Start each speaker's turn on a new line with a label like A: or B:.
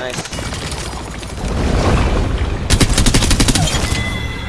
A: Nice.